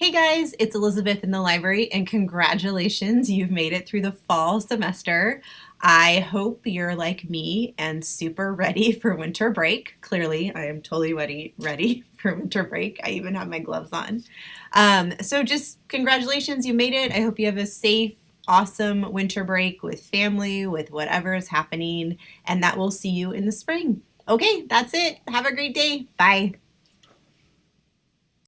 Hey guys, it's Elizabeth in the library and congratulations, you've made it through the fall semester. I hope you're like me and super ready for winter break. Clearly, I am totally ready, ready for winter break. I even have my gloves on. Um, so just congratulations, you made it. I hope you have a safe, awesome winter break with family, with whatever is happening, and that we'll see you in the spring. Okay, that's it. Have a great day. Bye.